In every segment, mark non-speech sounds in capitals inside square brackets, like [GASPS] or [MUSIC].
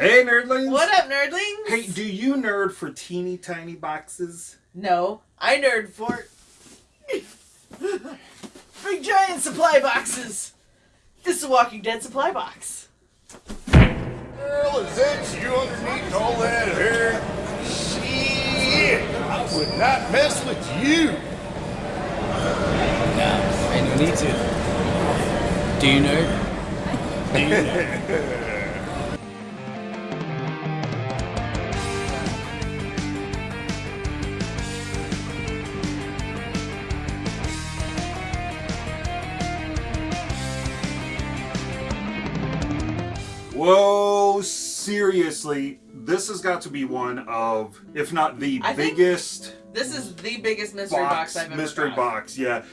Hey, nerdlings! What up, nerdlings? Hey, do you nerd for teeny tiny boxes? No, I nerd for big giant supply boxes. This is a Walking Dead supply box. Girl, is that you underneath all that hair? Shit! I would not mess with you. No, ain't no need to. Do you nerd? [LAUGHS] Do you nerd? Seriously, this has got to be one of, if not the I biggest This is the biggest mystery box, box, I've ever mystery got. box, yeah.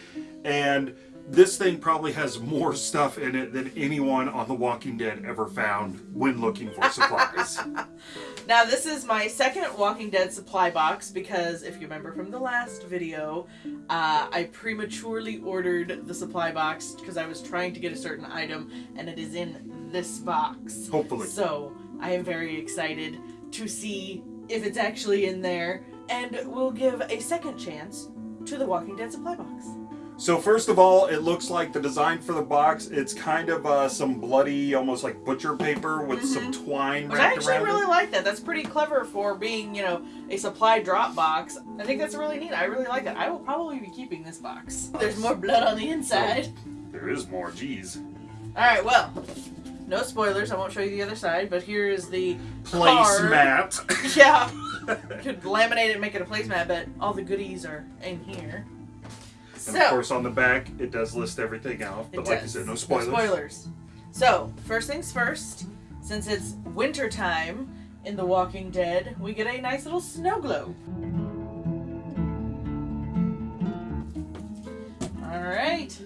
And this thing probably has more stuff in it than anyone on The Walking Dead ever found when looking for supplies. [LAUGHS] Now, this is my second Walking Dead supply box because if you remember from the last video, uh, I prematurely ordered the supply box because I was trying to get a certain item and it is in this box. Hopefully. So, I am very excited to see if it's actually in there and we'll give a second chance to the Walking Dead supply box. So first of all, it looks like the design for the box, it's kind of uh, some bloody, almost like butcher paper with some twine Mm-hmm. Which I actually around really it. like that. That's pretty clever for being, you know, a supply drop box. I think that's really neat. I really like that. I will probably be keeping this box. There's more blood on the inside. There is more, geez. Alright, well, no spoilers. I won't show you the other side, but here is the. Placemat. [LAUGHS] Yeah. You [LAUGHS] could laminate it and make it a placemat, but all the goodies are in here. And So, of course, on the back, it does list everything out. But like you does. said, no No spoilers. spoilers. So, first things first, since it's winter time in The Walking Dead, we get a nice little snow globe. Alright.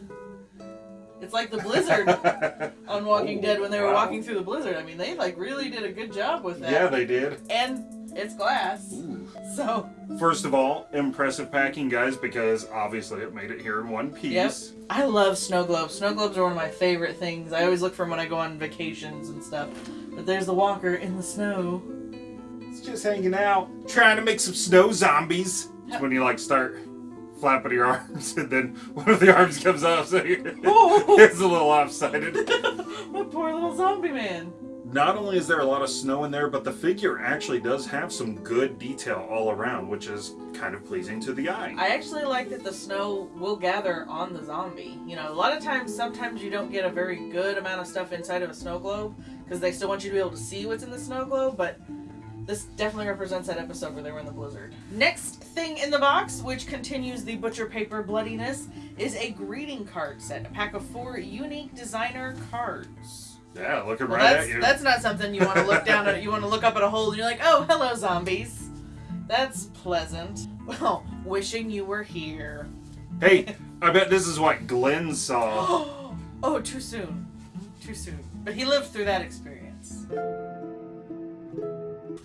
It's like the blizzard [LAUGHS] on Walking oh, Dead when they were Wow. walking through the blizzard. I mean, they like really did a good job with that. Yeah, they did. And it's glass. So, First of all, impressive packing, guys, because obviously it made it here in one piece. Yep. I love snow globes. Snow globes are one of my favorite things. I always look for them when I go on vacations and stuff. But there's the walker in the snow. It's just hanging out, trying to make some snow zombies. It's when you like start flapping your arms, and then one of the arms comes off, so you're, Oh. it's a little lopsided. [LAUGHS] My poor little zombie man. Not only is there a lot of snow in there, but the figure actually does have some good detail all around, which is kind of pleasing to the eye. I actually like that the snow will gather on the zombie. You know, a lot of times, sometimes you don't get a very good amount of stuff inside of a snow globe because they still want you to be able to see what's in the snow globe, but this definitely represents that episode where they were in the blizzard. Next thing in the box, which continues the butcher paper bloodiness, is a greeting card set, a pack of four unique designer cards. yeah, looking Well, right at you. that's not something you want to look down at. You want to look up at a hole and you're like, oh, hello, zombies. That's pleasant. Well, wishing you were here. Hey, [LAUGHS] I bet this is what Glenn saw. [GASPS] oh, too soon. Too soon. But he lived through that experience.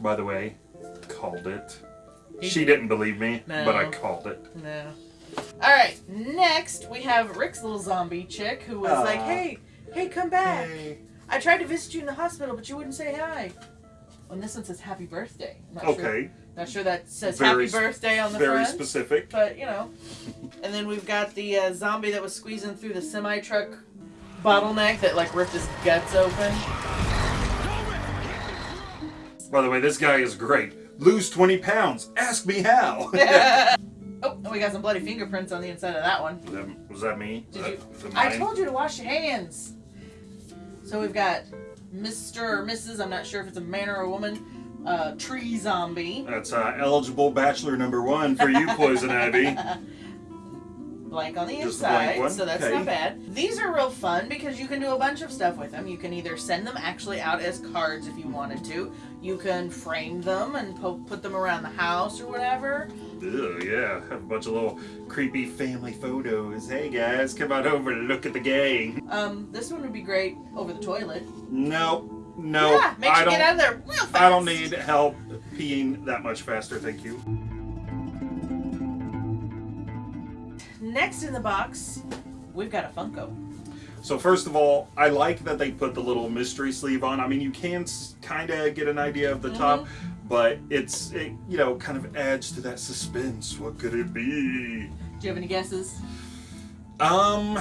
By the way, called it. He- She didn't believe me, No. but I called it. No. Alright, next we have Rick's little zombie chick who was like, hey, hey, come back. I tried to visit you in the hospital, but you wouldn't say hi. And this one says happy birthday. I'm not Sure, Okay, not sure that says Very happy birthday on the very front. specific. But, you know. And then we've got the uh, zombie that was squeezing through the semi truck bottleneck that, like, ripped his guts open. By the way, this guy is great. Lose 20 pounds. Ask me how. [LAUGHS] Oh, and [LAUGHS] we got some bloody fingerprints on the inside of that one. Was that- was that me? Did That- you? that I told you to wash your hands. So we've got Mr. or Mrs. I'm not sure if it's a man or a woman. Uh, tree zombie. That's uh, eligible bachelor number one for you, Poison [LAUGHS] Ivy. Blank on the Just inside, one? so that's Okay. not bad. These are real fun because you can do a bunch of stuff with them. You can either send them actually out as cards if you wanted to. You can frame them and po- put them around the house or whatever. Ew, yeah, have a bunch of little creepy family photos. Hey guys, come on over and look at the gang. Um, this one would be great over the toilet. Nope, no, yeah, I you don't. get out of there real fast. I don't need help peeing that much faster, thank you. Next in the box, we've got a Funko. So first of all, I like that they put the little mystery sleeve on. I mean, you can kind of get an idea of the top, but it's it, you know kind of adds to that suspense. What could it be? Do you have any guesses? Um,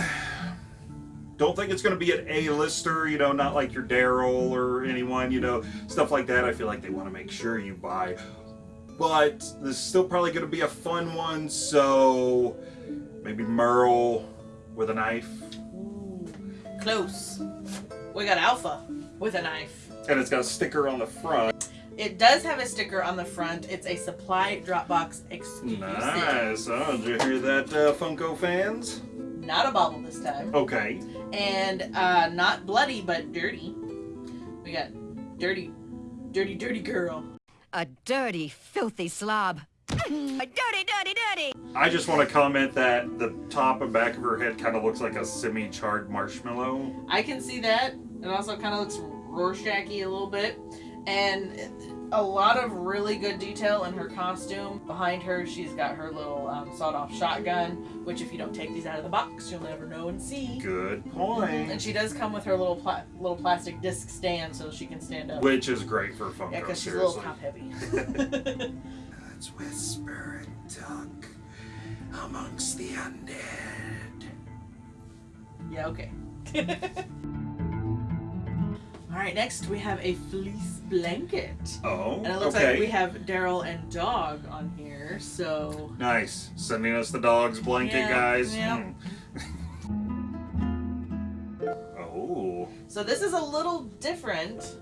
don't think it's going to be an A-lister. You know, not like your Daryl or anyone. You know, stuff like that. I feel like they want to make sure you buy. But this is still probably going to be a fun one. So maybe Merle with a knife. Ooh, close. We got Alpha with a knife. And it's got a sticker on the front. It does have a sticker on the front. It's a supply Dropbox exclusive. Nice. Oh, did you hear that, uh, Funko fans? Not a bobble this time. Okay. And uh, not bloody, but dirty. We got dirty, dirty, dirty girl. A dirty, filthy slob. A dirty, dirty, dirty. I just want to comment that the top and back of her head kind of looks like a semi-charred marshmallow. I can see that. It also kind of looks Rorschach-y a little bit. And a lot of really good detail in her costume. Behind her, she's got her little um, sawed-off shotgun, which if you don't take these out of the box, you'll never know and see. Good point. And she does come with her little pla- little plastic disc stand so she can stand up. Which is great for Funko, yeah, because she's a little top heavy. [LAUGHS] [LAUGHS] Whisper and talk amongst the undead. yeah, okay. [LAUGHS] All right, next we have a fleece blanket. Oh, And it looks okay. like we have Daryl and Dog on here, so Nice. Sending us the dog's blanket, Yeah, guys. yeah. Hmm. [LAUGHS] oh. so this is a little different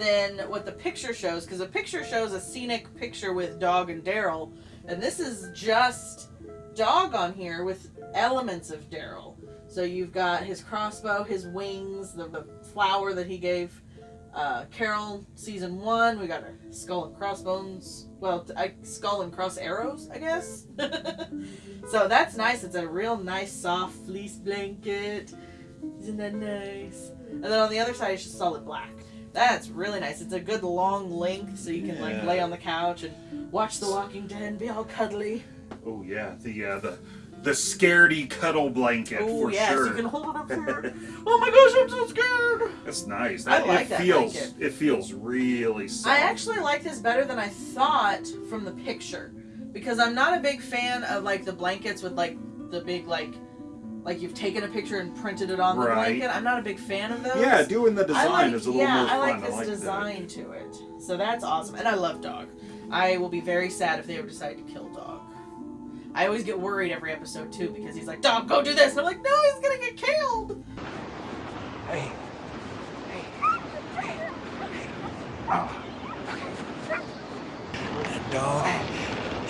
than what the picture shows because the picture shows a scenic picture with Dog and Daryl, and this is just Dog on here with elements of Daryl. So you've got his crossbow, his wings, the, the flower that he gave uh, Carol season one. We got a skull and crossbones. Well, I, skull and cross arrows, I guess. [LAUGHS] so that's nice. It's a real nice soft fleece blanket. Isn't that nice? And then on the other side, it's just solid black. That's really nice. It's a good long length, so you can like lay on the couch and watch The Walking Dead and be all cuddly. Oh yeah, the uh, the the scaredy cuddle blanket Oh for yes, sure. you can hold it up there. oh my gosh, I'm so scared. That's nice. I That, like it that feels blanket. it feels really soft. I actually like this better than I thought from the picture because I'm not a big fan of like the blankets with like the big like like you've taken a picture and printed it on the Right. blanket. I'm not a big fan of those. Yeah, doing the design like, is a little yeah, more fun. I like this that. design to it. So that's awesome. And I love Dog. I will be very sad if they ever decide to kill Dog. I always get worried every episode too because he's like, Dog, go do this. And I'm like, no, he's gonna get killed. Hey. Hey, oh. dog,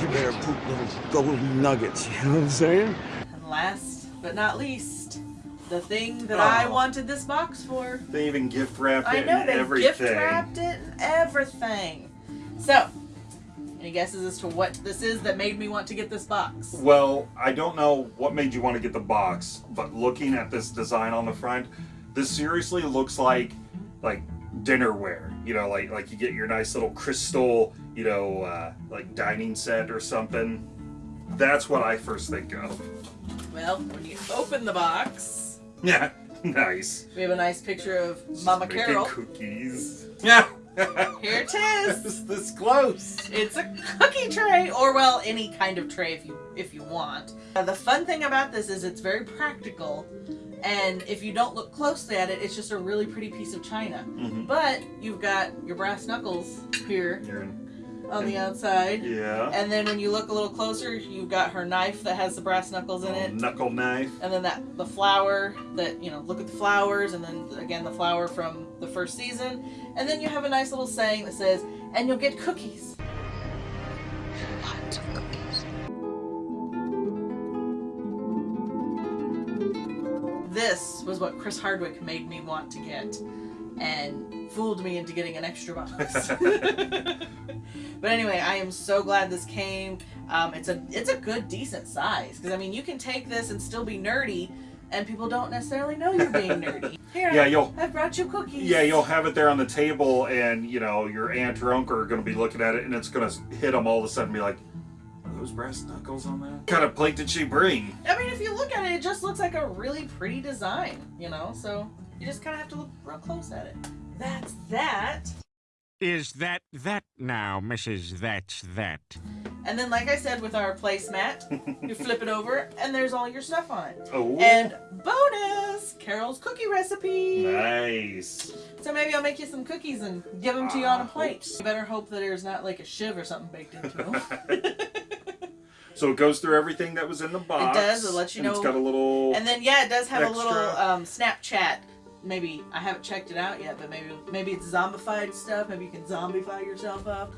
you better poop little golden nuggets. You know what I'm saying? Not least, the thing that I Oh. wanted this box for. They even gift wrapped it I know they everything. gift wrapped it and everything. So, any guesses as to what this is that made me want to get this box? Well, I don't know what made you want to get the box, but looking at this design on the front, this seriously looks like like dinnerware. You know, like like you get your nice little crystal, you know, uh, like dining set or something. That's what I first think of. Well, when you open the box, Yeah, [LAUGHS] nice. we have a nice picture of Mama Carol. cookies. Yeah. [LAUGHS] Here it is. [LAUGHS] It's this close. It's a cookie tray, or well, any kind of tray if you if you want. Uh, the fun thing about this is it's very practical, and if you don't look closely at it, it's just a really pretty piece of china. Mhm. But you've got your brass knuckles here You're in- on the outside, Yeah. and then when you look a little closer, you've got her knife that has the brass knuckles in oh, it. Knuckle knife. And then that the flower that you know, look at the flowers, and then again the flower from the first season, and then you have a nice little saying that says, "And you'll get cookies." Lots of cookies. This was what Chris Hardwick made me want to get, and fooled me into getting an extra box. [LAUGHS] [LAUGHS] but anyway, I am so glad this came. Um, it's a it's a good decent size because I mean you can take this and still be nerdy, and people don't necessarily know you're being [LAUGHS] nerdy. Here, Yeah, you'll- I brought you cookies. Yeah, you'll have it there on the table, and you know your aunt or uncle are going to be looking at it, and it's going to hit them all of a sudden, and be like, those brass knuckles on that? What kind of plate did she bring? I mean, if you look at it, it just looks like a really pretty design, you know? So you just kind of have to look real close at it. That's that. Is that that now, Mrs. That's that? And then, like I said, with our placemat, [LAUGHS] you flip it over, and there's all your stuff on it. Oh, And bonus, Carol's cookie recipe. nice. So maybe I'll make you some cookies and give them to you on a Ah, plate. oops. You better hope that there's not like a shiv or something baked into them. [LAUGHS] So it goes through everything that was in the box. It does, it lets you and It's got a little. and then yeah, it does have a little um, Snapchat. Maybe I haven't checked it out yet, but maybe maybe it's zombified stuff. Maybe you can zombify yourself up.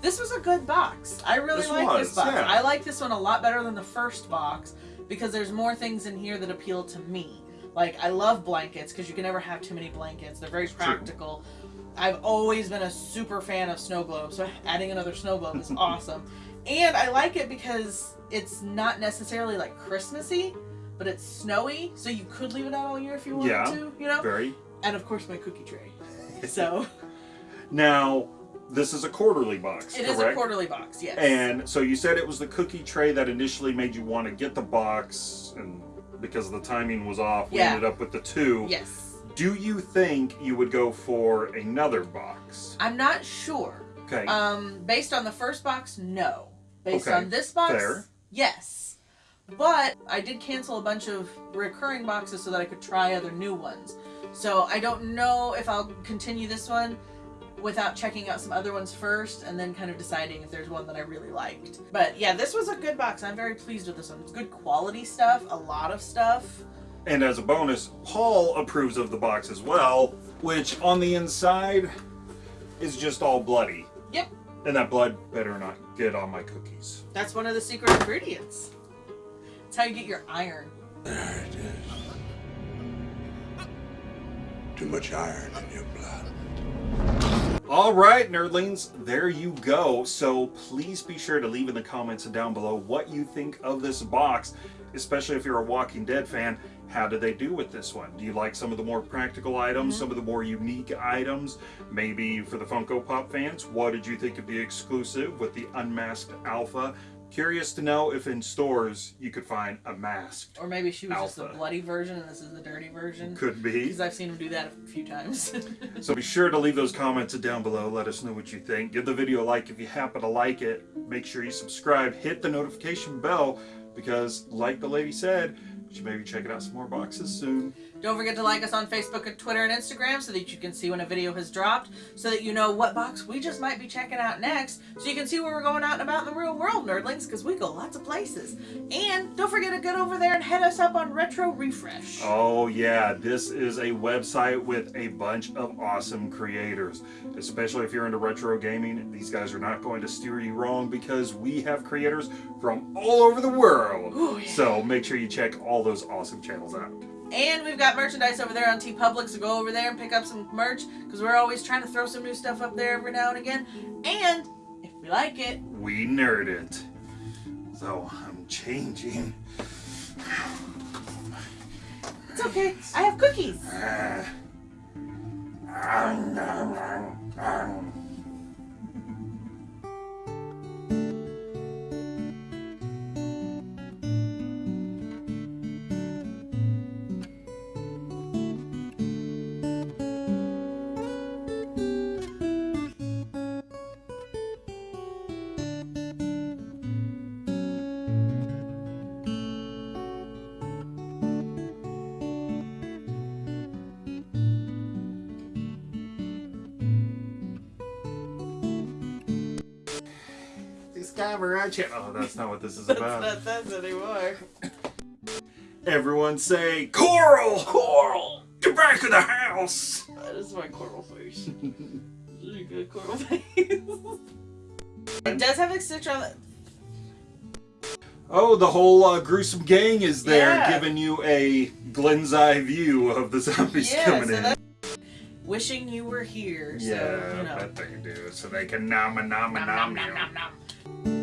This was a good box. I really This like was, this box. yeah. I like this one a lot better than the first box because there's more things in here that appeal to me. Like I love blankets because you can never have too many blankets. They're very true. practical. I've always been a super fan of snow globes, so adding another snow globe is [LAUGHS] awesome. And I like it because it's not necessarily like Christmassy, but it's snowy, so you could leave it out all year if you wanted Yeah. to, you know? Very. And of course my cookie tray. [LAUGHS] So Now, this is a quarterly box. it is a quarterly box, yes. And so you said it was the cookie tray that initially made you want to get the box, and because the timing was off, we Yeah. ended up with the two. yes. Do you think you would go for another box? I'm not sure. Okay. Um, based on the first box, no. Based Okay, on this box, fair. yes. But I did cancel a bunch of recurring boxes so that I could try other new ones. So I don't know if I'll continue this one without checking out some other ones first and then kind of deciding if there's one that I really liked. But yeah, this was a good box. I'm very pleased with this one. It's good quality stuff, a lot of stuff. and as a bonus, Paul approves of the box as well, which on the inside is just all bloody. Yep, And that blood better not get on my cookies. that's one of the secret ingredients. It's how you get your iron. There it is. Too much iron in your blood. All right, nerdlings, there you go. So please be sure to leave in the comments down below what you think of this box, especially if you're a Walking Dead fan. How did they do with this one? Do you like some of the more practical items, some of the more unique items? Maybe for the Funko Pop fans, what did you think of the exclusive with the unmasked alpha? Curious to know if in stores you could find a masked. Or maybe she was just the bloody version and this is the dirty version. Could be. Because I've seen him do that a few times. So be sure to leave those [LAUGHS] comments down below. Let us know what you think. Give the video a like if you happen to like it. Make sure you subscribe. Hit the notification bell because, like the lady said, you should maybe check it out some more boxes soon. Don't forget to like us on Facebook and Twitter and Instagram so that you can see when a video has dropped, so that you know what box we just might be checking out next, so you can see where we're going out and about in the real world, nerdlings, because we go lots of places. And don't forget to get over there and head us up on Retro Refresh. Oh, yeah, this is a website with a bunch of awesome creators. Especially if you're into retro gaming, these guys are not going to steer you wrong because we have creators from all over the world. Ooh, yeah. So make sure you check all those awesome channels out. And we've got merchandise over there on TeePublic, so go over there and pick up some merch, because we're always trying to throw some new stuff up there every now and again. And if we like it, We nerd it. So I'm changing. it's okay. I have cookies. Ah. Discover our channel. Oh, that's not what this is [LAUGHS] That's about. not that anymore. Everyone say, Coral! Coral! Get back in the house! That is my coral face. [LAUGHS] Really good coral [LAUGHS] face. it does have a stitch on it. Oh, the whole uh, gruesome gang is there Yeah. giving you a Glenn's eye view of the zombies Yeah, coming so in. Wishing you were here. yeah, So, you know. I bet they do. So they can nom nom nom Nom, nom, nom. nom, nom.